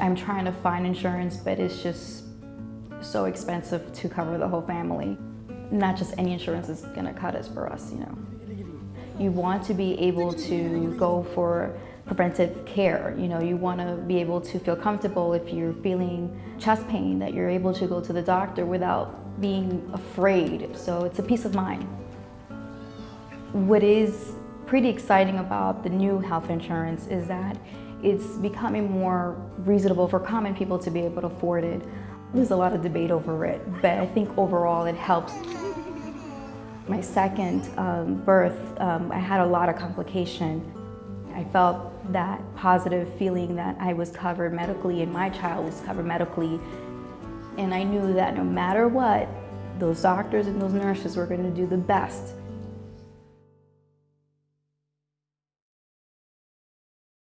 I'm trying to find insurance, but it's just so expensive to cover the whole family. Not just any insurance is gonna cut us for us, you know. You want to be able to go for preventive care. You know, you want to be able to feel comfortable if you're feeling chest pain, that you're able to go to the doctor without being afraid. So it's a peace of mind. What is pretty exciting about the new health insurance is that it's becoming more reasonable for common people to be able to afford it. There's a lot of debate over it, but I think overall it helps. My second um, birth, um, I had a lot of complication. I felt that positive feeling that I was covered medically and my child was covered medically. And I knew that no matter what, those doctors and those nurses were going to do the best